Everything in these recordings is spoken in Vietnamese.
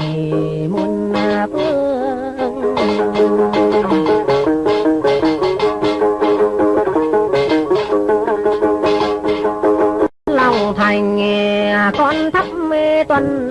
Thì muôn phương lòng thành à, con thắp mê tuần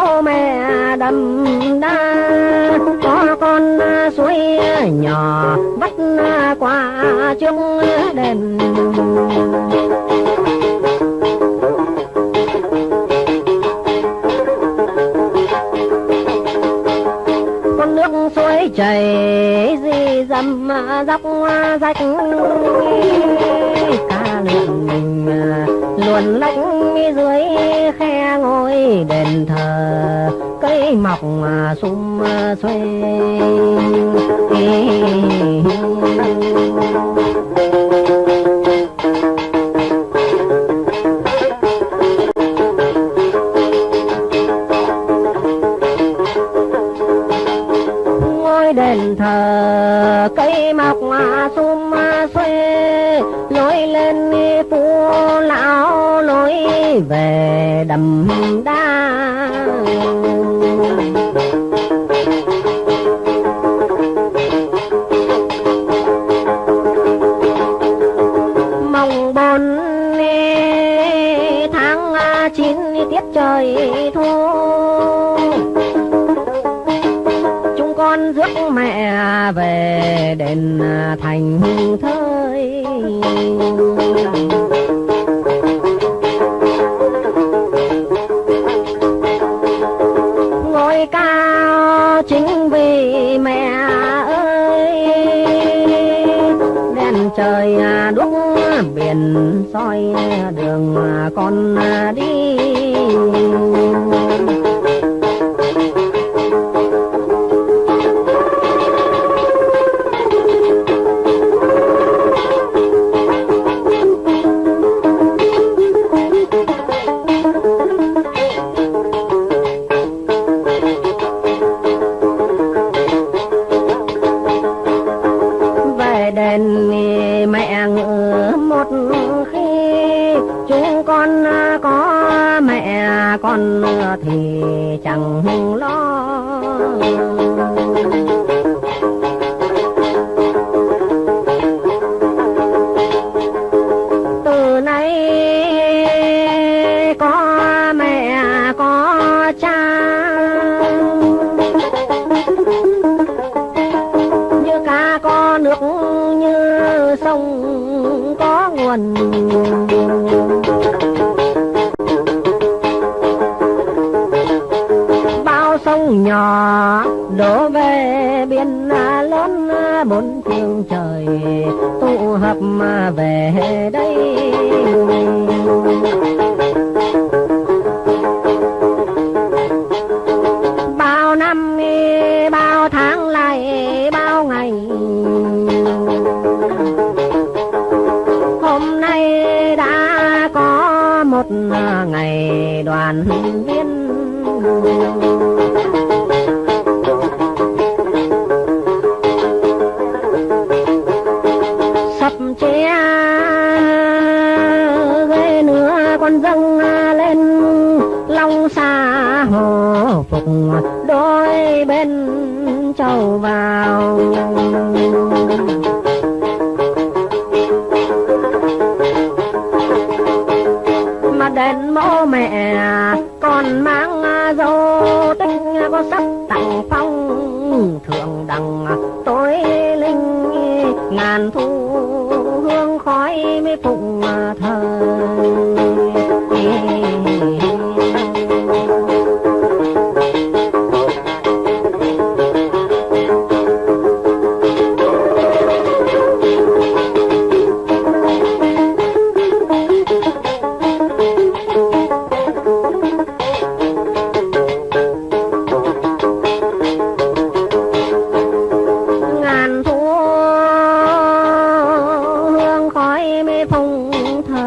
bố mẹ đầm đa. Có con suối nhỏ vắt qua chung đền. Con nước suối chảy tâm dốc à, dọc à, rách ca lượn à, luồn lách dưới khe ngôi đền thờ. Cây mọc sum xuê. Ngôi lối lên phố lão lối về đầm đa. Mồng bốn tháng chín tiết trời thu. Chúng con rước mẹ về đền thành thơ. Đường con à, đi có bao sông nhỏ đổ về biển lớn bốn phương trời, tụ hợp mà về đây. Đôi bên trầu vào. Mà đền mộ mẹ, còn mang dâu tinh, có sắc tặng phong thượng đẳng. Tối linh, ngàn thu hương khói mới phụng thờ. Không mê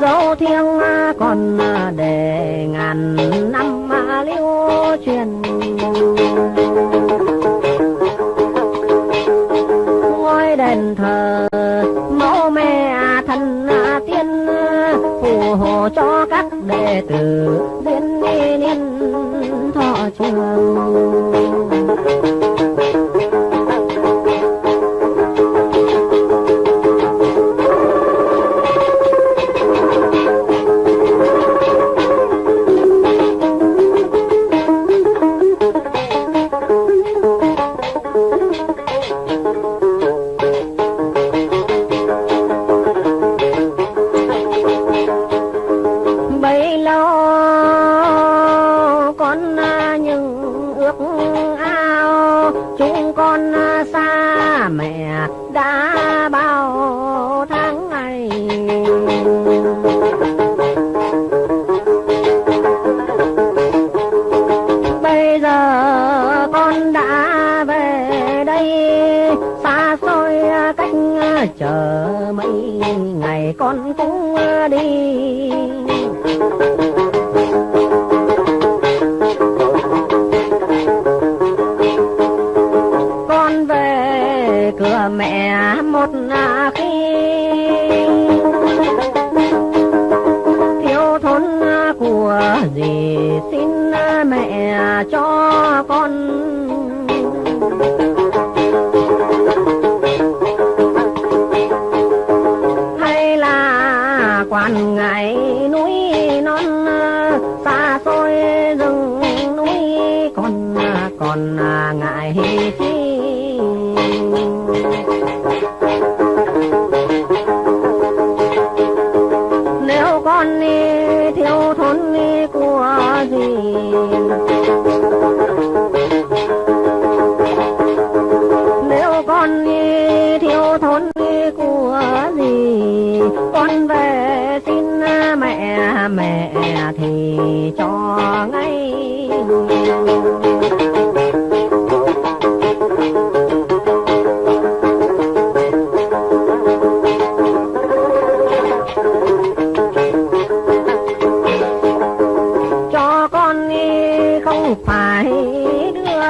dẫu thờ nga thiêng còn पहला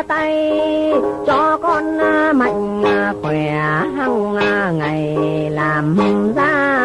tay cho con à, mạnh à, khỏe hằng à, ngày làm ra.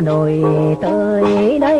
Đồi tới đây.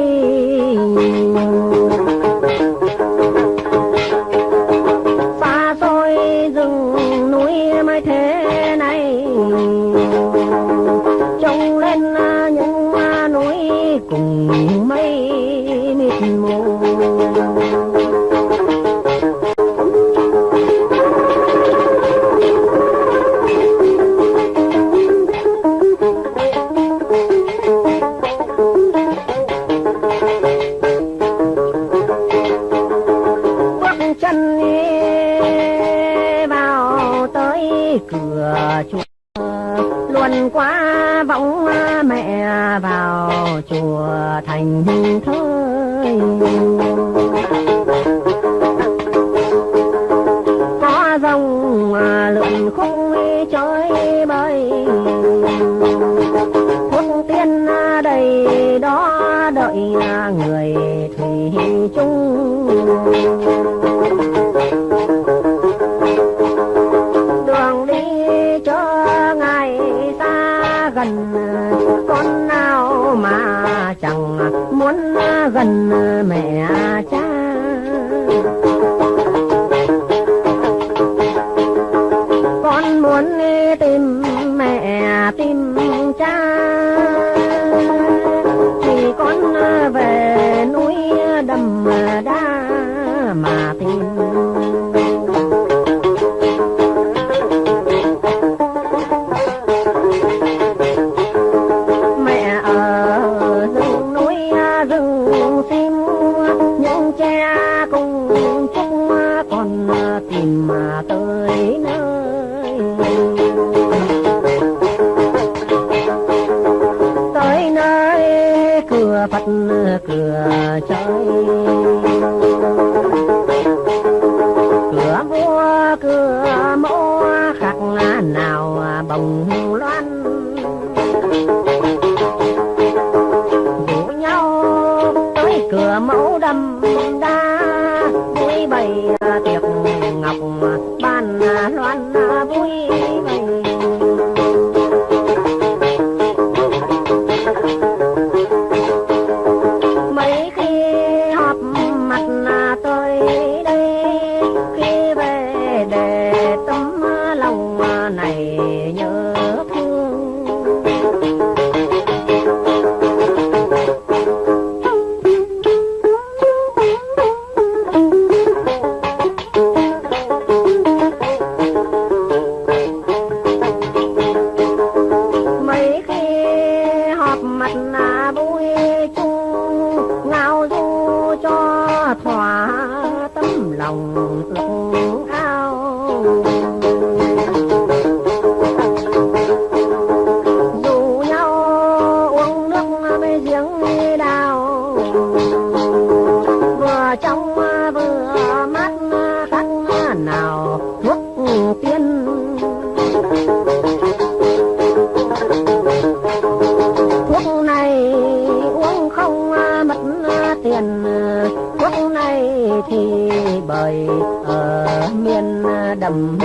Thôi có dòng thi bời ở miền đầm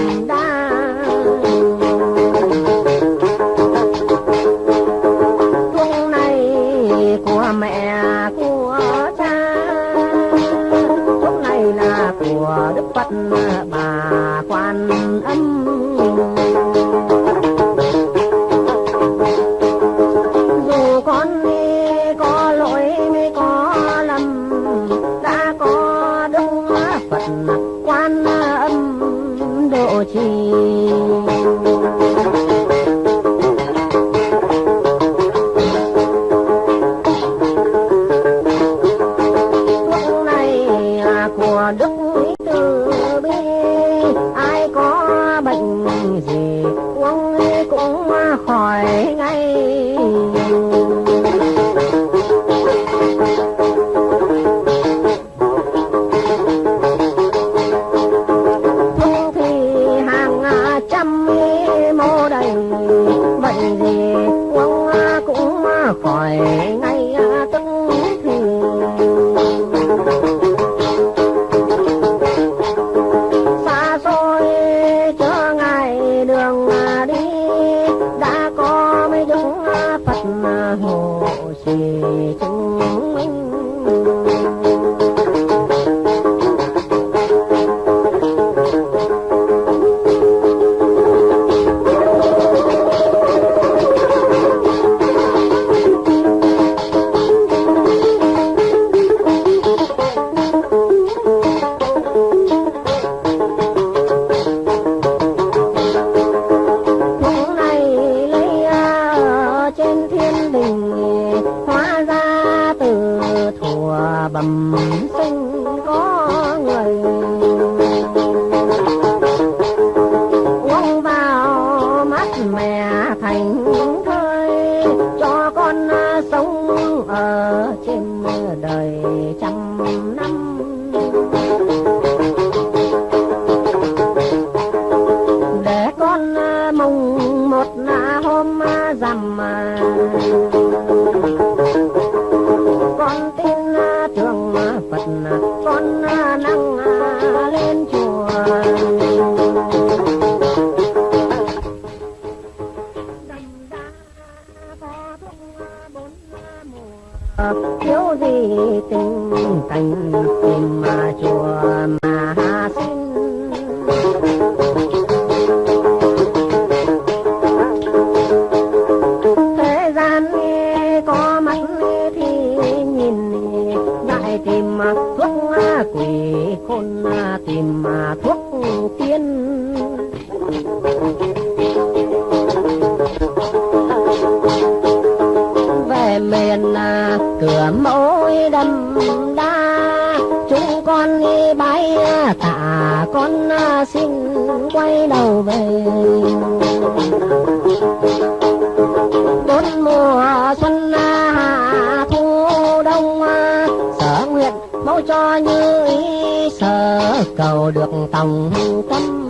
cho như ý sợ cầu được tòng tâm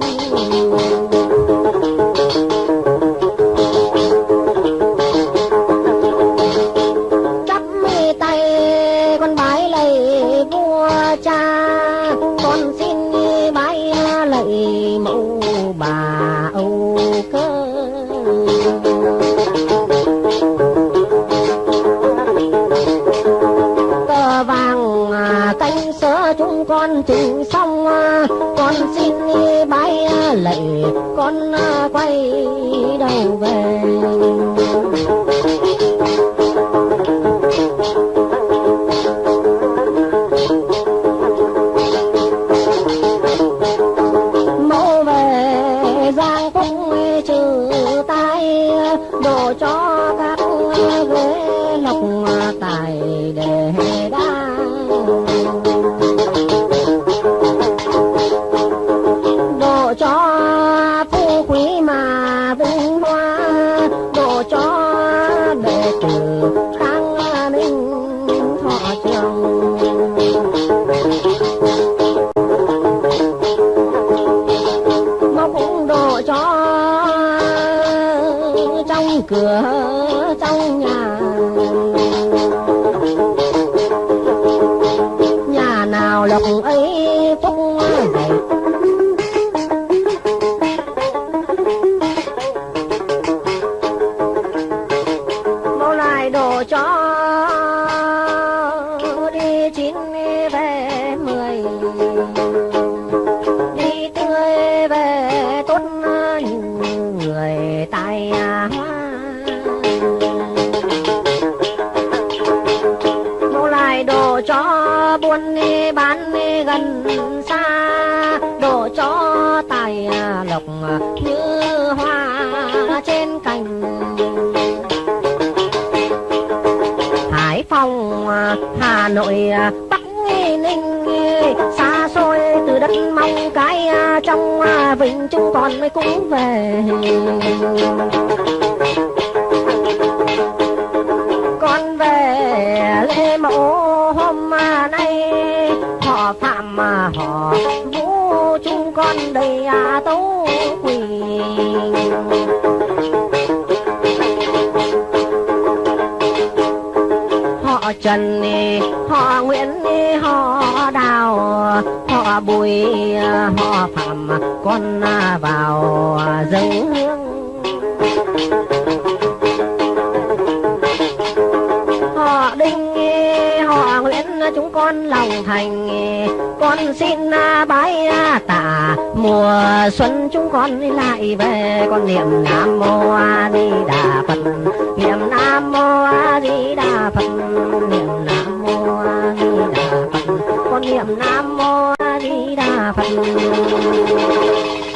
đồ. मेरा mình chúng con mới cũng về. Con về lễ mẫu hôm nay họ phạm mà họ vũ chúng con đầy à tấu quỳ. Họ trần, họ nguyễn họ đà họ bùi, họ phạm con vào dâng hương. Họ đinh, họ nguyễn chúng con lòng thành. Con xin bái tạ, mùa xuân chúng con lại về. Con niệm nam mô a di đà phật, niệm nam mô a di đà phật, niệm niệm nam mô a di đà phật.